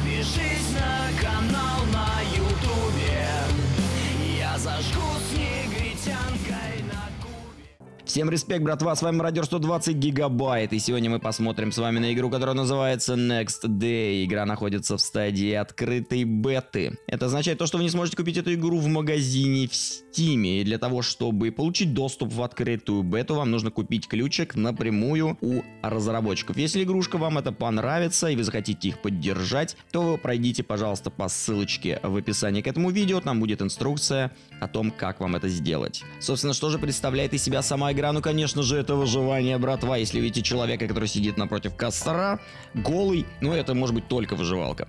Подпишись на канал на ютубе. Я зажгу с негритянкой на кубе Всем респект, братва, с вами Мародер 120 Гигабайт, и сегодня мы посмотрим с вами на игру, которая называется Next Day. Игра находится в стадии открытой беты. Это означает то, что вы не сможете купить эту игру в магазине в Steam, и для того, чтобы получить доступ в открытую бету, вам нужно купить ключик напрямую у разработчиков. Если игрушка вам это понравится, и вы захотите их поддержать, то вы пройдите, пожалуйста, по ссылочке в описании к этому видео, там будет инструкция о том, как вам это сделать. Собственно, что же представляет из себя сама игра? Ну, конечно же, это выживание, братва. Если видите человека, который сидит напротив костра, голый, ну, это может быть только выживалка.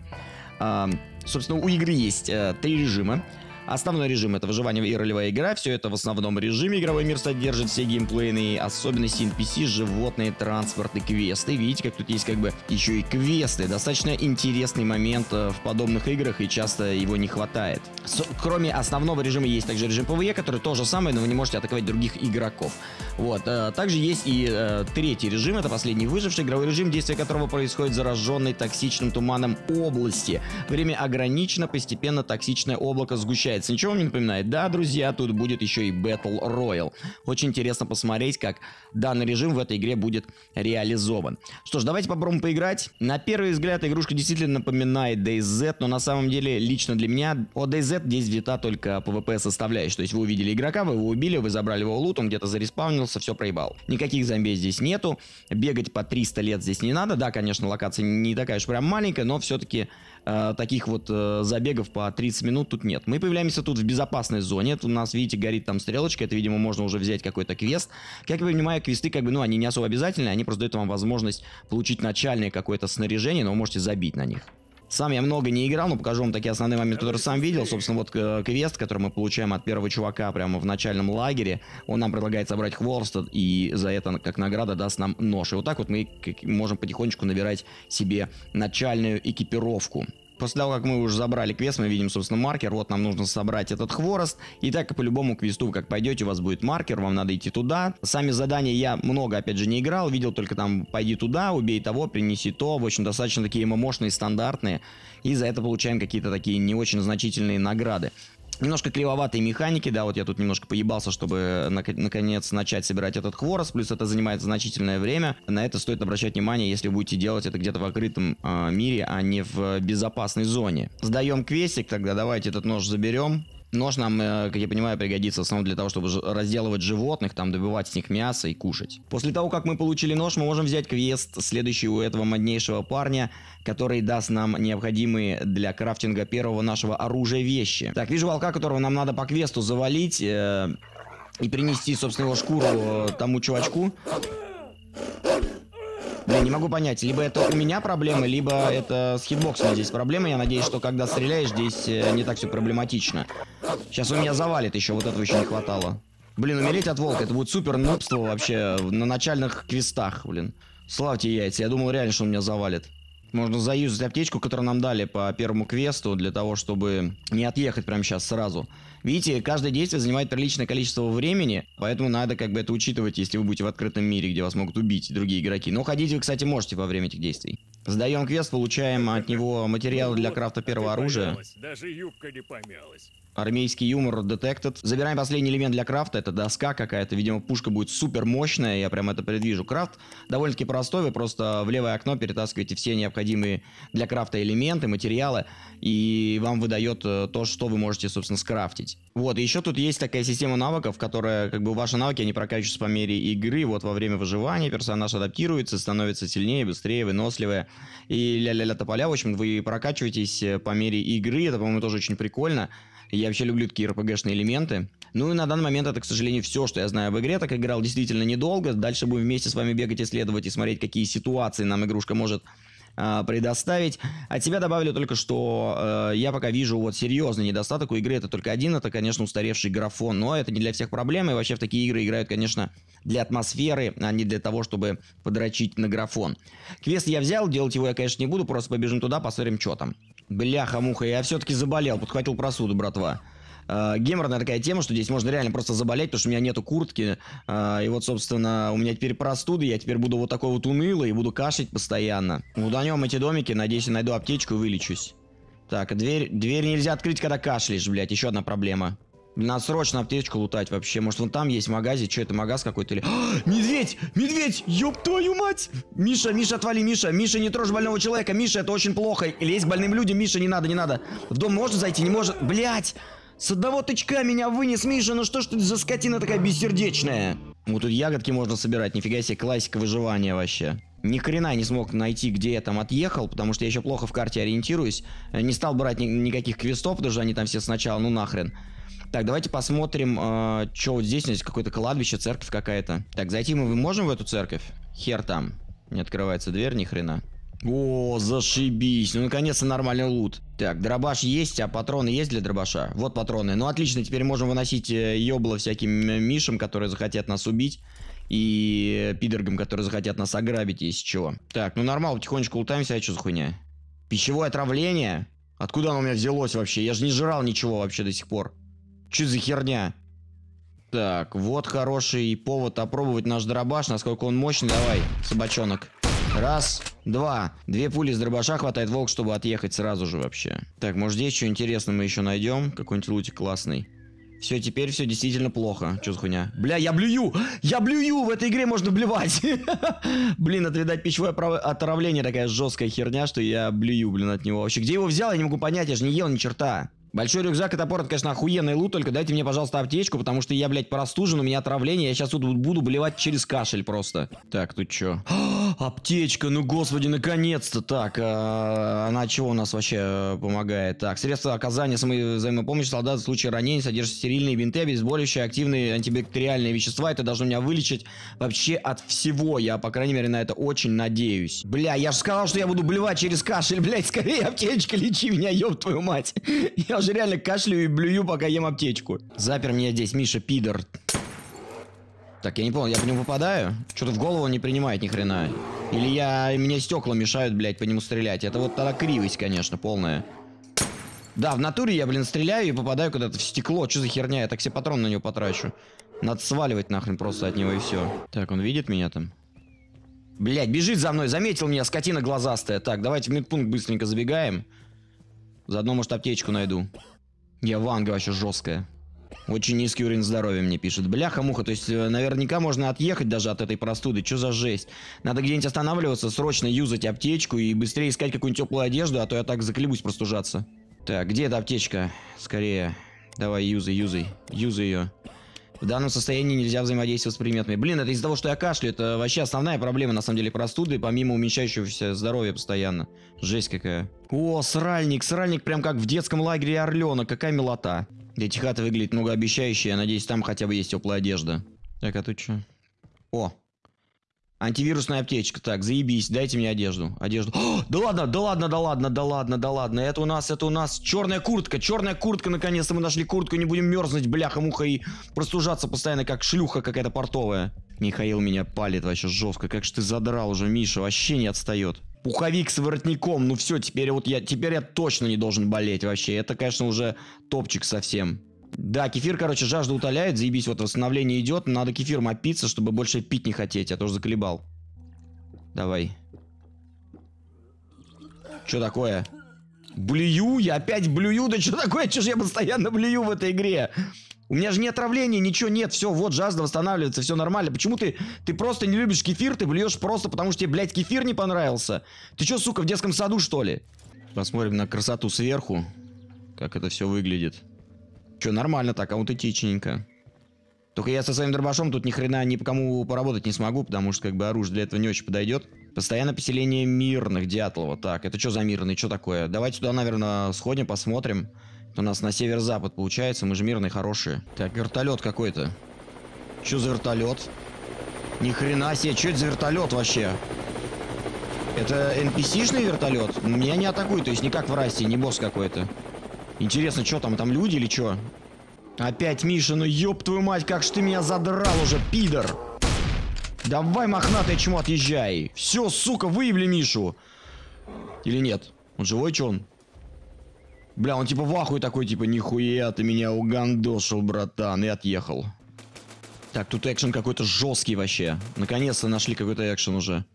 А, собственно, у игры есть э, три режима. Основной режим это выживание и ролевая игра. Все это в основном режиме. Игровой мир содержит все геймплейные особенности NPC, животные, транспорт и квесты. Видите, как тут есть как бы еще и квесты. Достаточно интересный момент э, в подобных играх и часто его не хватает. С- кроме основного режима есть также режим PvE, который то же самое, но вы не можете атаковать других игроков. Вот. э, Также есть и э, третий режим, это последний выживший игровой режим, действие которого происходит в зараженной токсичным туманом области. Время ограничено, постепенно токсичное облако сгущается. Ничего вам не напоминает? Да, друзья, тут будет еще и Battle Royale. Очень интересно посмотреть, как данный режим в этой игре будет реализован. Что ж, давайте попробуем поиграть. На первый взгляд игрушка действительно напоминает DayZ, но на самом деле лично для меня о DayZ здесь взята только PvP составляющая. То есть вы увидели игрока, вы его убили, вы забрали его лут, он где-то зареспаунился, все проебал. Никаких зомби здесь нету, бегать по 300 лет здесь не надо. Да, конечно, локация не такая уж прям маленькая, но все-таки э, таких вот э, забегов по 30 минут тут нет. Мы появляемся тут в безопасной зоне. Тут у нас, видите, горит там стрелочка. Это, видимо, можно уже взять какой-то квест. Как я понимаю, квесты, как бы, ну, они не особо обязательны. Они просто дают вам возможность получить начальное какое-то снаряжение, но вы можете забить на них. Сам я много не играл, но покажу вам такие основные моменты, которые сам видел. Собственно, вот э, квест, который мы получаем от первого чувака прямо в начальном лагере. Он нам предлагает собрать хворост, и за это, как награда, даст нам нож. И вот так вот мы можем потихонечку набирать себе начальную экипировку. После того, как мы уже забрали квест, мы видим, собственно, маркер. Вот нам нужно собрать этот хворост. И так и по любому квесту, как пойдете, у вас будет маркер, вам надо идти туда. Сами задания я много, опять же, не играл. Видел только там, пойди туда, убей того, принеси то. В общем, достаточно такие мощные, стандартные. И за это получаем какие-то такие не очень значительные награды. Немножко клевоватые механики, да, вот я тут немножко поебался, чтобы нак- наконец начать собирать этот хворост, плюс это занимает значительное время. На это стоит обращать внимание, если будете делать это где-то в открытом э, мире, а не в безопасной зоне. Сдаем квестик, тогда давайте этот нож заберем. Нож нам, э, как я понимаю, пригодится в основном для того, чтобы разделывать животных, там добывать с них мясо и кушать. После того, как мы получили нож, мы можем взять квест, следующий у этого моднейшего парня, который даст нам необходимые для крафтинга первого нашего оружия вещи. Так, вижу волка, которого нам надо по квесту завалить э, и принести, собственно, его шкуру э, тому чувачку. Блин, не могу понять, либо это у меня проблемы, либо это с хитбоксом здесь проблемы. Я надеюсь, что когда стреляешь, здесь э, не так все проблематично. Сейчас он меня завалит еще, вот этого еще не хватало. Блин, умереть от волка, это будет супер нубство вообще на начальных квестах, блин. Славьте яйца, я думал реально, что он меня завалит. Можно заюзать аптечку, которую нам дали по первому квесту, для того, чтобы не отъехать прямо сейчас сразу. Видите, каждое действие занимает приличное количество времени, поэтому надо как бы это учитывать, если вы будете в открытом мире, где вас могут убить другие игроки. Но ходить вы, кстати, можете во время этих действий. Сдаем квест, получаем от него материалы для крафта первого оружия. Даже юбка не помялась. Армейский юмор detected. Забираем последний элемент для крафта. Это доска какая-то. Видимо, пушка будет супер мощная. Я прям это предвижу. Крафт довольно-таки простой. Вы просто в левое окно перетаскиваете все необходимые для крафта элементы, материалы. И вам выдает э, то, что вы можете, собственно, скрафтить. Вот, и еще тут есть такая система навыков, которая, как бы, ваши навыки, они прокачиваются по мере игры. Вот во время выживания персонаж адаптируется, становится сильнее, быстрее, выносливее. И ля-ля-ля тополя. В общем, вы прокачиваетесь э, по мере игры. Это, по-моему, тоже очень прикольно. Я вообще люблю такие RPG-шные элементы. Ну и на данный момент это, к сожалению, все, что я знаю об игре. Так играл действительно недолго. Дальше будем вместе с вами бегать, исследовать и смотреть, какие ситуации нам игрушка может а, предоставить. От себя добавлю только, что э, я пока вижу вот серьезный недостаток у игры. Это только один, это, конечно, устаревший графон. Но это не для всех проблем. И вообще в такие игры играют, конечно, для атмосферы, а не для того, чтобы подрочить на графон. Квест я взял, делать его я, конечно, не буду. Просто побежим туда, посмотрим, что там. Бляха-муха, я все-таки заболел, подхватил просуду, братва. э, геморная такая тема, что здесь можно реально просто заболеть, потому что у меня нету куртки. Э, и вот, собственно, у меня теперь простуды, я теперь буду вот такой вот унылый и буду кашлять постоянно. Уданем эти домики, надеюсь, я найду аптечку и вылечусь. Так, дверь, дверь нельзя открыть, когда кашляешь, блядь, еще одна проблема. Надо срочно аптечку лутать вообще. Может, вон там есть магазе. Что это, магаз какой-то или... А, медведь! Медведь! Ёб твою мать! Миша, Миша, отвали, Миша. Миша, не трожь больного человека. Миша, это очень плохо. Лезь к больным людям. Миша, не надо, не надо. В дом можно зайти? Не может. Блять! С одного тычка меня вынес, Миша. Ну что ж ты за скотина такая бессердечная? Вот тут ягодки можно собирать. Нифига себе, классика выживания вообще. Ни хрена не смог найти, где я там отъехал, потому что я еще плохо в карте ориентируюсь. Не стал брать ни никаких квестов, что они там все сначала, ну нахрен. Так, давайте посмотрим, э, что вот здесь, здесь какое-то кладбище, церковь какая-то. Так, зайти мы можем в эту церковь? Хер там. Не открывается дверь, ни хрена. О, зашибись. Ну, наконец-то нормальный лут. Так, дробаш есть, а патроны есть для дробаша? Вот патроны. Ну, отлично, теперь можем выносить э, ёбло всяким мишам, которые захотят нас убить. И пидоргам, которые захотят нас ограбить, если чего. Так, ну нормально, потихонечку лутаемся, а что за хуйня? Пищевое отравление? Откуда оно у меня взялось вообще? Я же не жрал ничего вообще до сих пор. Что за херня? Так, вот хороший повод опробовать наш дробаш, насколько он мощный. Давай, собачонок. Раз, два. Две пули с дробаша хватает волк, чтобы отъехать сразу же вообще. Так, может здесь что интересное мы еще найдем? Какой-нибудь лутик классный. Все, теперь все действительно плохо. Что за хуйня? Бля, я блюю! Я блюю! В этой игре можно блевать! Блин, это, видать, пищевое отравление такая жесткая херня, что я блюю, блин, от него. Вообще, где его взял, я не могу понять, я же не ел ни черта. Большой рюкзак и топор, это, конечно, охуенный лут, только дайте мне, пожалуйста, аптечку, потому что я, блядь, простужен, у меня отравление, я сейчас тут буду блевать через кашель просто. Так, тут что? Аптечка, ну господи, наконец-то. Так, а, она чего у нас вообще э, помогает? Так, средства оказания самой взаимопомощи солдат в случае ранения содержат стерильные бинты, обезболивающие, активные антибактериальные вещества. Это должно меня вылечить вообще от всего. Я, по крайней мере, на это очень надеюсь. Бля, я же сказал, что я буду блевать через кашель, блядь, скорее аптечка, лечи меня, ёб твою мать. Я уже реально кашляю и блюю, пока ем аптечку. Запер меня здесь, Миша, пидор. Так, я не понял, я по нему попадаю? Что-то в голову не принимает ни хрена. Или я... Мне стекла мешают, блядь, по нему стрелять. Это вот тогда кривость, конечно, полная. Да, в натуре я, блин, стреляю и попадаю куда-то в стекло. Что за херня? Я так все патроны на него потрачу. Надо сваливать нахрен просто от него и все. Так, он видит меня там? Блять, бежит за мной, заметил меня, скотина глазастая. Так, давайте в медпункт быстренько забегаем. Заодно, может, аптечку найду. Я ванга вообще жесткая. Очень низкий уровень здоровья мне пишет. Бляха-муха, то есть э, наверняка можно отъехать даже от этой простуды. Что за жесть? Надо где-нибудь останавливаться, срочно юзать аптечку и быстрее искать какую-нибудь теплую одежду, а то я так заклебусь простужаться. Так, где эта аптечка? Скорее. Давай, юзай, юзай. Юзай ее. В данном состоянии нельзя взаимодействовать с предметами. Блин, это из-за того, что я кашляю. Это вообще основная проблема, на самом деле, простуды, помимо уменьшающегося здоровья постоянно. Жесть какая. О, сральник. Сральник прям как в детском лагере Орленок. Какая милота. Эти хаты выглядят многообещающе. Я надеюсь, там хотя бы есть теплая одежда. Так, а тут что? О, Антивирусная аптечка. Так, заебись, дайте мне одежду. Одежду. О, да ладно, да ладно, да ладно, да ладно, да ладно. Это у нас, это у нас черная куртка. Черная куртка, наконец-то мы нашли куртку. Не будем мерзнуть, бляха-муха, и простужаться постоянно, как шлюха какая-то портовая. Михаил меня палит вообще жестко. Как же ты задрал уже, Миша, вообще не отстает. Пуховик с воротником, ну все, теперь вот я, теперь я точно не должен болеть вообще. Это, конечно, уже топчик совсем. Да, кефир, короче, жажду утоляет, заебись, вот восстановление идет. Надо кефир опиться, чтобы больше пить не хотеть, я тоже заколебал. Давай. Что такое? Блюю? Я опять блюю? Да что такое? Что же я постоянно блюю в этой игре? У меня же не отравления, ничего нет, все, вот жажда восстанавливается, все нормально. Почему ты, ты просто не любишь кефир, ты блюешь просто потому, что тебе, блядь, кефир не понравился? Ты что, сука, в детском саду, что ли? Посмотрим на красоту сверху, как это все выглядит. Че, нормально так, аутентичненько. Только я со своим дробашом тут ни хрена ни по кому поработать не смогу, потому что как бы оружие для этого не очень подойдет. Постоянно поселение мирных, Дятлова. Так, это что за мирный, что такое? Давайте туда, наверное, сходим, посмотрим. У нас на север-запад получается, мы же мирные, хорошие. Так, вертолет какой-то. Что за вертолет? Ни хрена себе, что это за вертолет вообще? Это NPC-шный вертолет? Меня не атакует, то есть не как в Расте, не босс какой-то. Интересно, что там, там люди или что? Опять Миша, ну ёб твою мать, как ж ты меня задрал уже, пидор. Давай, мохнатый чмо, отъезжай. Все, сука, выявли Мишу. Или нет? Он живой, что он? Бля, он типа в ахуе такой, типа, нихуя ты меня угандошил, братан, и отъехал. Так, тут экшен какой-то жесткий вообще. Наконец-то нашли какой-то экшен уже.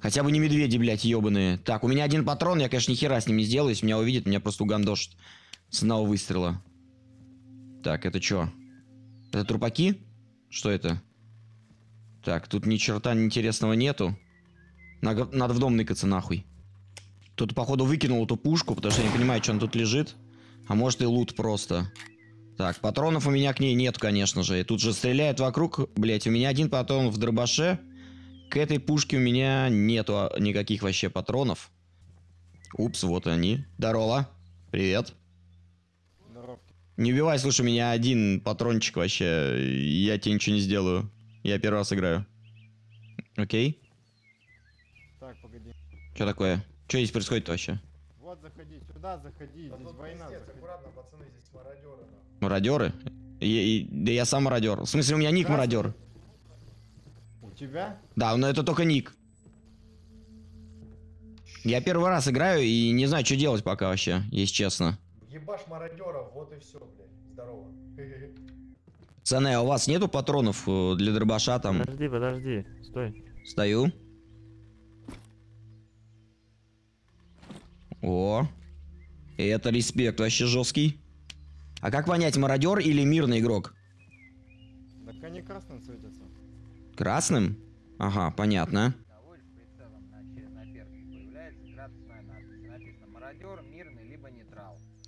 Хотя бы не медведи, блядь, ебаные. Так, у меня один патрон, я, конечно, ни хера с ним не сделаю. Если меня увидит, меня просто угандошит. С одного выстрела. Так, это что? Это трупаки? Что это? Так, тут ни черта интересного нету. Надо, надо в дом ныкаться нахуй. Тут, походу, выкинул эту пушку, потому что я не понимаю, что она тут лежит. А может и лут просто. Так, патронов у меня к ней нет, конечно же. И тут же стреляют вокруг. Блять, у меня один патрон в дробаше. К этой пушке у меня нету а, никаких вообще патронов. Упс, вот они. Здорово. Привет. Не убивай, слушай, у меня один патрончик вообще. Я тебе ничего не сделаю. Я первый раз играю. Окей. Так, погоди. Что такое? Что здесь происходит вообще? Вот заходи, сюда заходи, здесь война. заходи. аккуратно, пацаны, здесь мародеры. Мародеры? Я- и- да я сам мародер. В смысле, у меня ник мародер. У тебя? Да, но это только ник. Я первый раз играю и не знаю, что делать пока вообще, если честно. Ебашь мародеров, вот и все, блядь. Здорово. Пацаны, а у вас нету патронов э, для дробаша там? Подожди, подожди, стой. Стою. О. Это респект вообще жесткий. А как понять, мародер или мирный игрок? Так они красным светятся. Красным? Ага, понятно.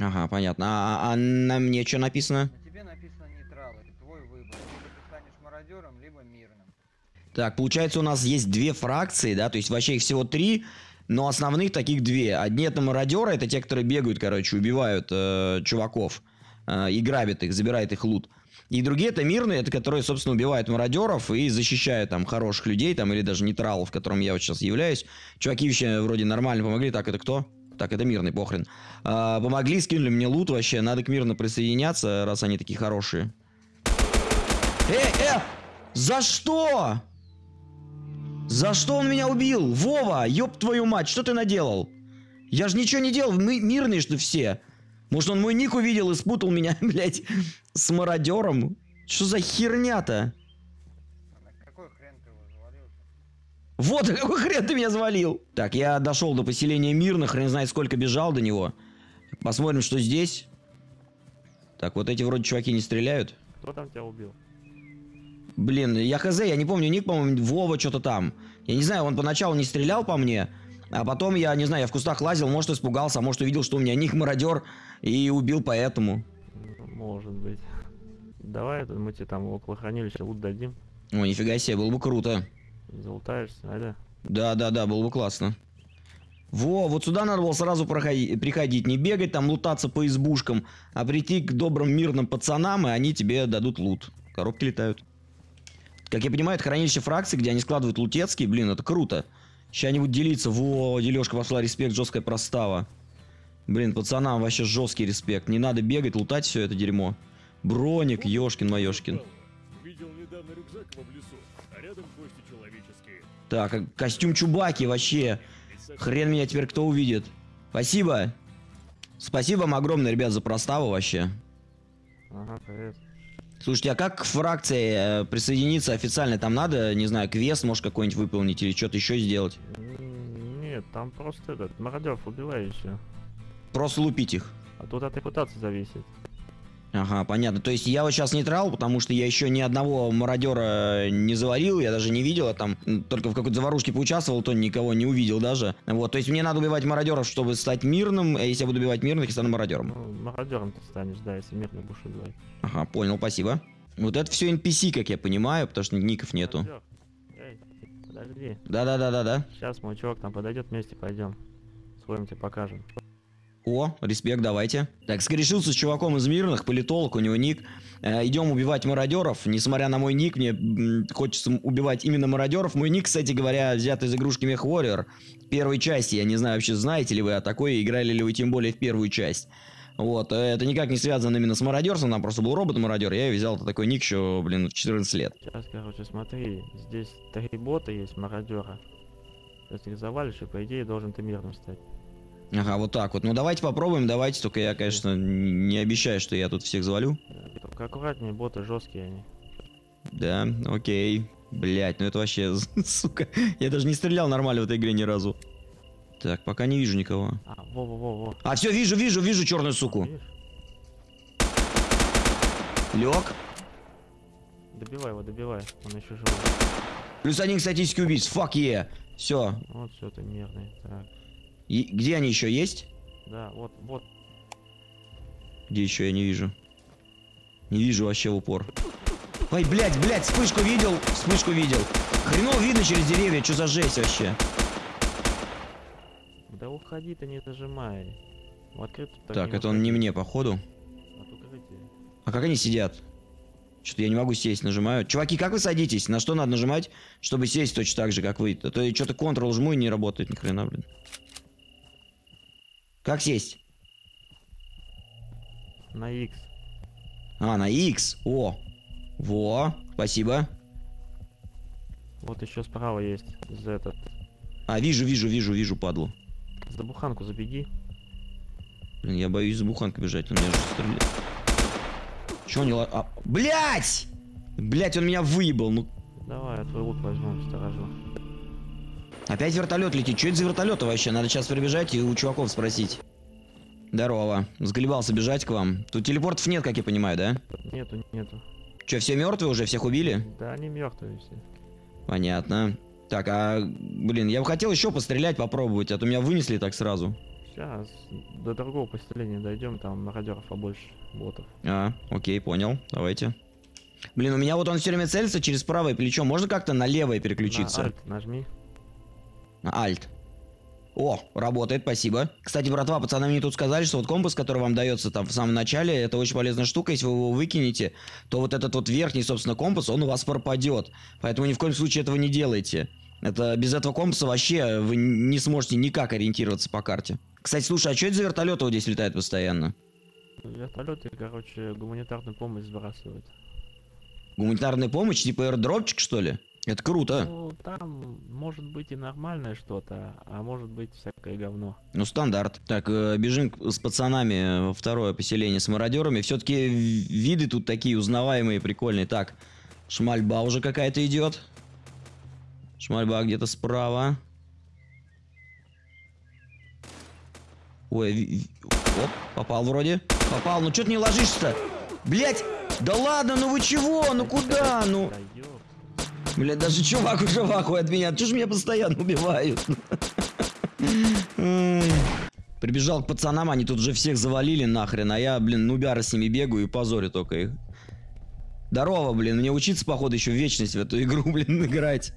Ага, понятно. А, а на мне что написано? На тебе написано нейтрал, это твой выбор. Либо ты станешь мародером, либо мирным. Так, получается, у нас есть две фракции, да, то есть вообще их всего три, но основных таких две. Одни это мародеры, это те, которые бегают, короче, убивают э, чуваков э, и грабят их, забирают их лут. И другие это мирные, это которые, собственно, убивают мародеров и защищают там хороших людей, там, или даже нейтралов, которым я вот сейчас являюсь. Чуваки вообще вроде нормально помогли. Так, это кто? Так, это мирный, похрен. А, помогли, скинули мне лут вообще. Надо к мирно присоединяться, раз они такие хорошие. Э, э! За что? За что он меня убил? Вова, ёб твою мать, что ты наделал? Я же ничего не делал, мы мирные, что все. Может, он мой ник увидел и спутал меня, блядь, с мародером? Что за херня-то? Вот, какой хрен ты меня завалил? Так, я дошел до поселения мирных, хрен знает сколько бежал до него. Посмотрим, что здесь. Так, вот эти вроде чуваки не стреляют. Кто там тебя убил? Блин, я хз, я не помню ник, по-моему, Вова что-то там. Я не знаю, он поначалу не стрелял по мне, а потом я, не знаю, я в кустах лазил, может испугался, а может увидел, что у меня ник мародер и убил поэтому. Может быть. Давай мы тебе там около хранилища лут дадим. О, нифига себе, было бы круто. Залутаешься, да? Да-да-да, было бы классно. Во, вот сюда надо было сразу проходи- приходить, не бегать там, лутаться по избушкам, а прийти к добрым мирным пацанам, и они тебе дадут лут. Коробки летают. Как я понимаю, это хранилище фракций, где они складывают лутецкие, блин, это круто. Сейчас они будут делиться. Во, дележка пошла, респект, жесткая простава. Блин, пацанам вообще жесткий респект. Не надо бегать, лутать все это дерьмо. Броник, ёшкин моёшкин. Видел недавно рюкзак в лесу, а рядом кости человеческие. Так, а костюм Чубаки вообще. Хрен меня теперь кто увидит. Спасибо. Спасибо вам огромное, ребят, за проставу вообще. Ага, привет. Слушайте, а как к фракции э, присоединиться официально? Там надо, не знаю, квест, может, какой-нибудь выполнить или что-то еще сделать? Нет, там просто этот, мародеров убивай все. Просто лупить их. А тут от репутации зависит. Ага, понятно. То есть я вот сейчас нейтрал, потому что я еще ни одного мародера не заварил, я даже не видел, я там только в какой-то заварушке поучаствовал, то никого не увидел даже. Вот, то есть мне надо убивать мародеров, чтобы стать мирным, а если я буду убивать мирных, я стану мародером. Ну, мародером ты станешь, да, если мирно будешь убивать. Ага, понял, спасибо. Вот это все NPC, как я понимаю, потому что ников нету. Мародер. Эй, подожди. Да-да-да-да-да. Сейчас мой чувак там подойдет, вместе пойдем. Своим тебе покажем. О, респект, давайте. Так, скорешился с чуваком из мирных, политолог, у него ник. Э, идем убивать мародеров. Несмотря на мой ник, мне хочется убивать именно мародеров. Мой ник, кстати говоря, взят из игрушки Мех Warrior. Первой части. Я не знаю, вообще знаете ли вы о такой, играли ли вы тем более в первую часть. Вот, э, это никак не связано именно с мародерством, там просто был робот-мародер, я взял такой ник еще, блин, в 14 лет. Сейчас, короче, смотри, здесь три бота есть, мародера. Если их завалишь, и по идее должен ты мирным стать. Ага, вот так вот. Ну давайте попробуем, давайте. Только я, конечно, не обещаю, что я тут всех завалю. Только аккуратнее, боты жесткие они. Да, окей. Блять, ну это вообще, сука. Я даже не стрелял нормально в этой игре ни разу. Так, пока не вижу никого. А, во-во-во-во. А, все, вижу, вижу, вижу черную суку. Видишь? Лег. Добивай его, добивай. Он еще живой. Плюс один статистики убийц. Фак е. Все. Вот все, ты нервный. Так. Где они еще есть? Да, вот, вот. Где еще я не вижу? Не вижу вообще в упор. Ой, блядь, блядь, вспышку видел, вспышку видел. Хреново видно через деревья, что за жесть вообще. Да уходи ты, не зажимай. В открытую Так, это он не мне, походу. От укрытия. А как они сидят? Что-то я не могу сесть, нажимаю. Чуваки, как вы садитесь? На что надо нажимать, чтобы сесть точно так же, как вы? А то я что-то Ctrl жму и не работает ни хрена, блин. Как сесть? На X. А, на X. О. Во. Спасибо. Вот еще справа есть. За этот. А, вижу, вижу, вижу, вижу, падлу. За буханку забеги. Блин, я боюсь за буханкой бежать, он меня же стреляет. Чё не ла... А, блять! Блять, он меня выебал, ну... Давай, я твой лук возьму, сторожу. Опять вертолет летит. Что это за вертолеты вообще? Надо сейчас прибежать и у чуваков спросить. Здорово. Сголебался бежать к вам. Тут телепортов нет, как я понимаю, да? Нету, нету. Че, все мертвые уже? Всех убили? Да они мертвые все. Понятно. Так, а, блин, я бы хотел еще пострелять, попробовать, а то меня вынесли так сразу. Сейчас до другого поселения дойдем, там мародеров побольше, ботов. А, окей, понял. Давайте. Блин, у меня вот он все время целится через правое плечо. Можно как-то на левое переключиться? На Alt нажми. На Альт. О, работает, спасибо. Кстати, братва, пацаны мне тут сказали, что вот компас, который вам дается там в самом начале, это очень полезная штука. Если вы его выкинете, то вот этот вот верхний, собственно, компас, он у вас пропадет. Поэтому ни в коем случае этого не делайте. Это без этого компаса вообще вы не сможете никак ориентироваться по карте. Кстати, слушай, а что это за вертолеты вот здесь летают постоянно? Вертолеты, короче, гуманитарную помощь сбрасывают. Гуманитарная помощь, типа аирдропчик, что ли? Это круто. Ну, там может быть и нормальное что-то, а может быть всякое говно. Ну, стандарт. Так, э, бежим с пацанами во второе поселение с мародерами. Все-таки виды тут такие узнаваемые, прикольные. Так, шмальба уже какая-то идет. Шмальба где-то справа. Ой, оп, попал вроде. Попал, ну что ты не ложишься-то? Блять! Да ладно, ну вы чего? Ну куда? Ну, Блядь, даже чувак уже в ахуе от меня. Чё ж меня постоянно убивают? Прибежал к пацанам, они тут уже всех завалили нахрен, а я, блин, нубяра с ними бегаю и позорю только их. Здорово, блин, мне учиться, походу, еще в вечность в эту игру, блин, играть.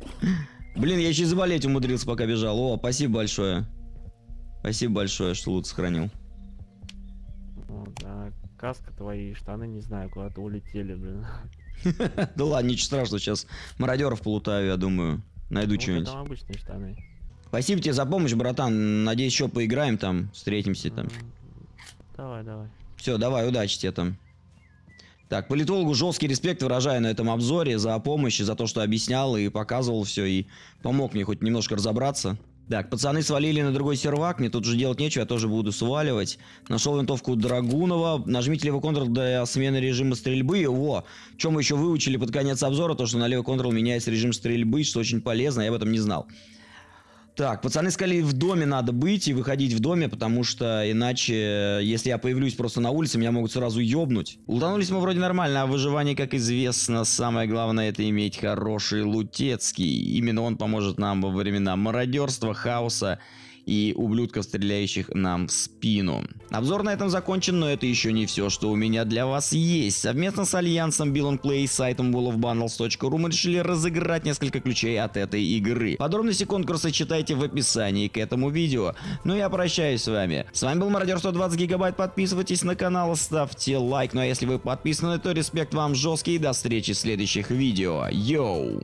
Блин, я еще и заболеть умудрился, пока бежал. О, спасибо большое. Спасибо большое, что лут сохранил. Каска твои, штаны, не знаю, куда-то улетели, блин. Да ладно, ничего страшного, сейчас мародеров полутаю, я думаю. Найду Вот что-нибудь. обычные штаны. Спасибо тебе за помощь, братан. Надеюсь, еще поиграем там, встретимся там. Давай, давай. Все, давай, удачи тебе там. Так, политологу жесткий респект выражаю на этом обзоре за помощь, за то, что объяснял и показывал все, и помог мне хоть немножко разобраться. Так, пацаны свалили на другой сервак, мне тут же делать нечего, я тоже буду сваливать. Нашел винтовку Драгунова, нажмите левый контрол для смены режима стрельбы. Во, чем мы еще выучили под конец обзора, то, что на левый контрол меняется режим стрельбы, что очень полезно, я об этом не знал. Так, пацаны сказали, в доме надо быть и выходить в доме, потому что иначе, если я появлюсь просто на улице, меня могут сразу ёбнуть. Лутанулись мы вроде нормально, а выживание, как известно, самое главное это иметь хороший лутецкий. Именно он поможет нам во времена мародерства, хаоса и ублюдков, стреляющих нам в спину. Обзор на этом закончен, но это еще не все, что у меня для вас есть. Совместно с альянсом Bill Play и сайтом wallofbundles.ru мы решили разыграть несколько ключей от этой игры. Подробности конкурса читайте в описании к этому видео. Ну я прощаюсь с вами. С вами был Мародер 120 гигабайт. Подписывайтесь на канал, ставьте лайк. Ну а если вы подписаны, то респект вам жесткий. И до встречи в следующих видео. Йоу!